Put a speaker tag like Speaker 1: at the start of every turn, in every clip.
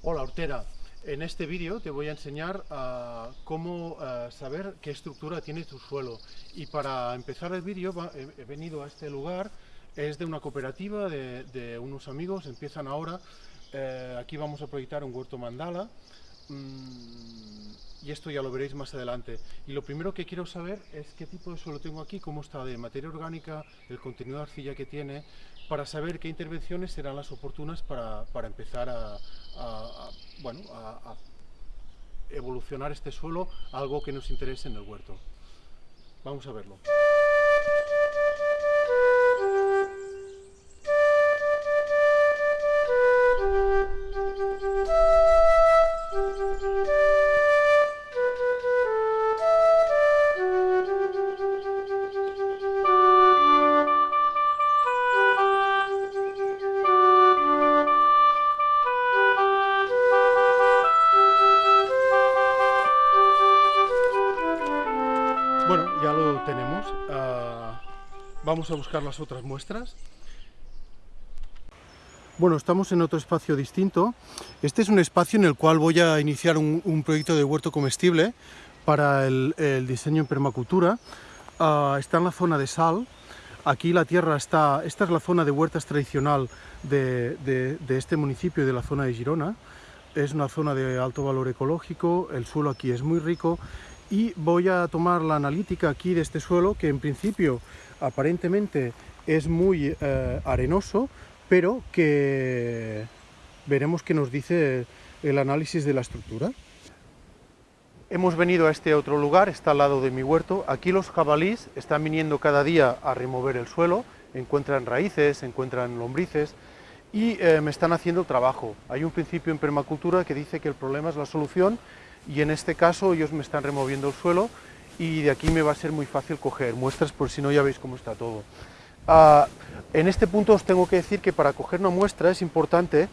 Speaker 1: Hola Hortera, en este vídeo te voy a enseñar uh, cómo uh, saber qué estructura tiene tu suelo. Y para empezar el vídeo he, venido a este lugar, es de una cooperativa de, unos amigos, empiezan ahora, uh, aquí vamos a proyectar un huerto mandala. Mmm, y esto ya lo veréis más adelante. Y lo primero que quiero saber es qué tipo de suelo tengo aquí, cómo está de materia orgánica, el contenido de arcilla que tiene, para saber qué intervenciones serán las oportunas para, para empezar a, bueno, a, evolucionar este suelo algo que nos interese en el huerto. Vamos a verlo. Bueno, ya lo tenemos. Uh, vamos a buscar las otras muestras. Bueno, estamos en otro espacio distinto. Este es un espacio en el cual voy a iniciar un, proyecto de huerto comestible para el, diseño en permacultura. Uh, está en la zona de sal. Aquí la tierra está... Esta es la zona de huertas tradicional de, de, de este municipio y de la zona de Girona. Es una zona de alto valor ecológico, el suelo aquí es muy rico y voy a tomar la analítica aquí de este suelo que en principio aparentemente es muy eh, arenoso pero que veremos qué nos dice el análisis de la estructura. Hemos venido a este otro lugar, está al lado de mi huerto. Aquí los jabalís están viniendo cada día a remover el suelo, encuentran raíces, encuentran lombrices y eh, me están haciendo trabajo. Hay un principio en permacultura que dice que el problema es la solución y en este caso ellos me están removiendo el suelo y de aquí me va a ser muy fácil coger muestras, por si no ya veis cómo está todo. Uh, en este punto os tengo que decir que para coger una muestra es importante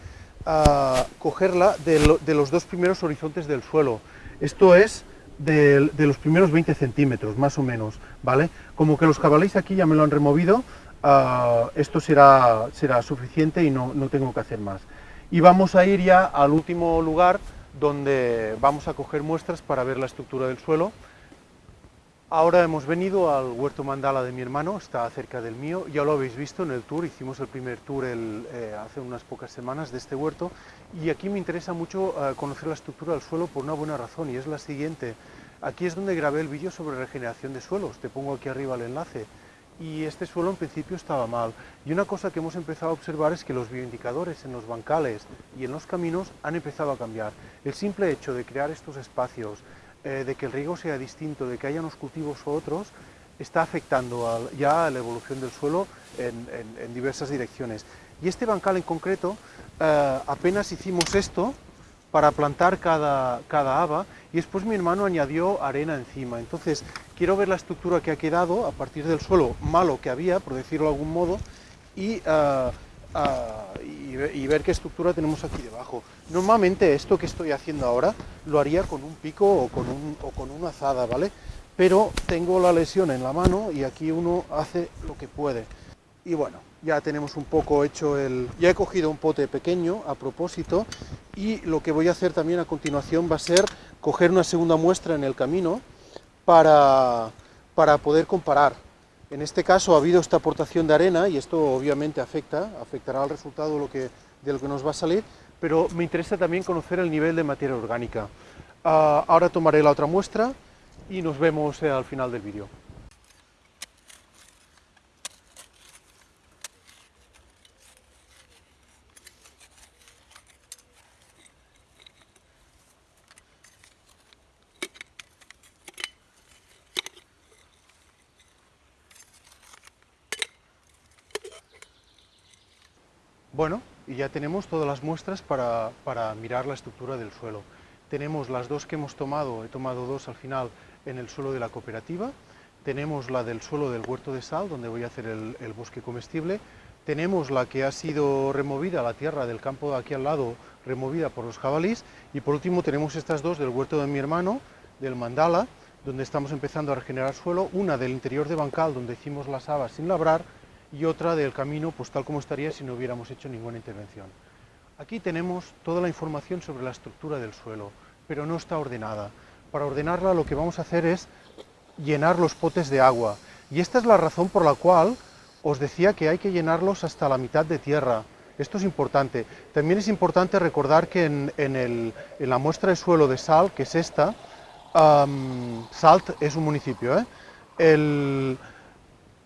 Speaker 1: uh, cogerla de, lo, de, los dos primeros horizontes del suelo. Esto es de, los primeros 20 centímetros, más o menos, ¿vale? Como que los jabalíes aquí ya me lo han removido, uh, esto será, será suficiente y no, no tengo que hacer más. Y vamos a ir ya al último lugar, donde vamos a coger muestras para ver la estructura del suelo. Ahora hemos venido al huerto mandala de mi hermano, está cerca del mío, ya lo habéis visto en el tour, hicimos el primer tour eh, hace unas pocas semanas de este huerto y aquí me interesa mucho eh, conocer la estructura del suelo por una buena razón y es la siguiente. Aquí es donde grabé el vídeo sobre regeneración de suelos, te pongo aquí arriba el enlace y este suelo en principio estaba mal. Y una cosa que hemos empezado a observar es que los bioindicadores en los bancales y en los caminos han empezado a cambiar. El simple hecho de crear estos espacios, eh, de que el riego sea distinto, de que haya unos cultivos u otros, está afectando ya a la evolución del suelo en, diversas direcciones. Y este bancal en concreto, eh, apenas hicimos esto para plantar cada, cada haba y después mi hermano añadió arena encima. Entonces, quiero ver la estructura que ha quedado a partir del suelo malo que había, por decirlo de algún modo, y, uh, uh, y, y, ver qué estructura tenemos aquí debajo. Normalmente esto que estoy haciendo ahora lo haría con un pico o con, un, o con una azada, ¿vale? Pero tengo la lesión en la mano y aquí uno hace lo que puede. Y bueno, ya tenemos un poco hecho el... Ya he cogido un pote pequeño a propósito y lo que voy a hacer también a continuación va a ser coger una segunda muestra en el camino para, para poder comparar. En este caso ha habido esta aportación de arena y esto obviamente afecta, afectará al resultado de lo que, nos va a salir, pero me interesa también conocer el nivel de materia orgánica. Uh, ahora tomaré la otra muestra y nos vemos eh, al final del vídeo. Bueno, y ya tenemos todas las muestras para, para, mirar la estructura del suelo. Tenemos las dos que hemos tomado, he tomado dos al final en el suelo de la cooperativa, tenemos la del suelo del huerto de sal, donde voy a hacer el, el bosque comestible, tenemos la que ha sido removida, la tierra del campo de aquí al lado, removida por los jabalís, y por último tenemos estas dos del huerto de mi hermano, del mandala, donde estamos empezando a regenerar suelo, una del interior de Bancal, donde hicimos las habas sin labrar, y otra del camino, pues tal como estaría si no hubiéramos hecho ninguna intervención. Aquí tenemos toda la información sobre la estructura del suelo, pero no está ordenada. Para ordenarla lo que vamos a hacer es llenar los potes de agua. Y esta es la razón por la cual os decía que hay que llenarlos hasta la mitad de tierra. Esto es importante. También es importante recordar que en, la muestra de suelo de Sal, que es esta, Salt es un municipio, ¿eh?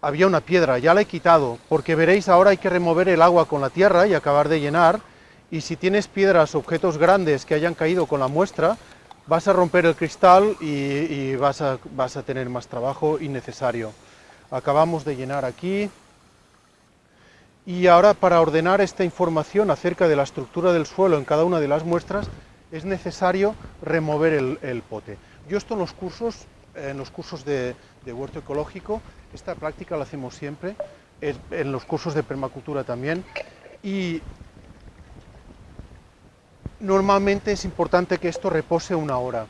Speaker 1: Había una piedra, ya la he quitado, porque veréis ahora hay que remover el agua con la tierra y acabar de llenar, y si tienes piedras, objetos grandes que hayan caído con la muestra, vas a romper el cristal y, vas, a, vas a tener más trabajo innecesario. Acabamos de llenar aquí, y ahora para ordenar esta información acerca de la estructura del suelo en cada una de las muestras, es necesario remover el, pote. Yo esto en los cursos, en los cursos de, de, huerto ecológico, esta práctica la hacemos siempre, en los cursos de permacultura también, y normalmente es importante que esto repose una hora.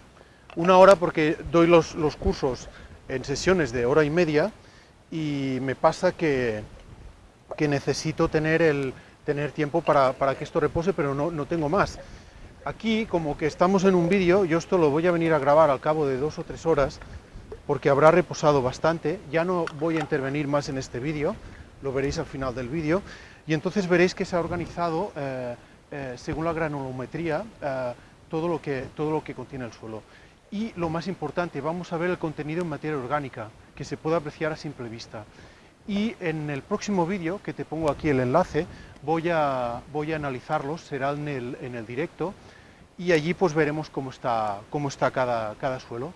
Speaker 1: Una hora porque doy los, cursos en sesiones de hora y media y me pasa que, que necesito tener, el, tener tiempo para, que esto repose, pero no, no tengo más. Aquí, como que estamos en un vídeo, yo esto lo voy a venir a grabar al cabo de dos o tres horas, porque habrá reposado bastante, ya no voy a intervenir más en este vídeo, lo veréis al final del vídeo, y entonces veréis que se ha organizado eh, eh, según la granulometría, eh, todo, lo que, todo lo que contiene el suelo. Y lo más importante, vamos a ver el contenido en materia orgánica, que se puede apreciar a simple vista. Y en el próximo vídeo, que te pongo aquí el enlace, voy a, voy a analizarlos, será en el, en el directo, y allí pues veremos cómo está, cómo está cada, cada suelo.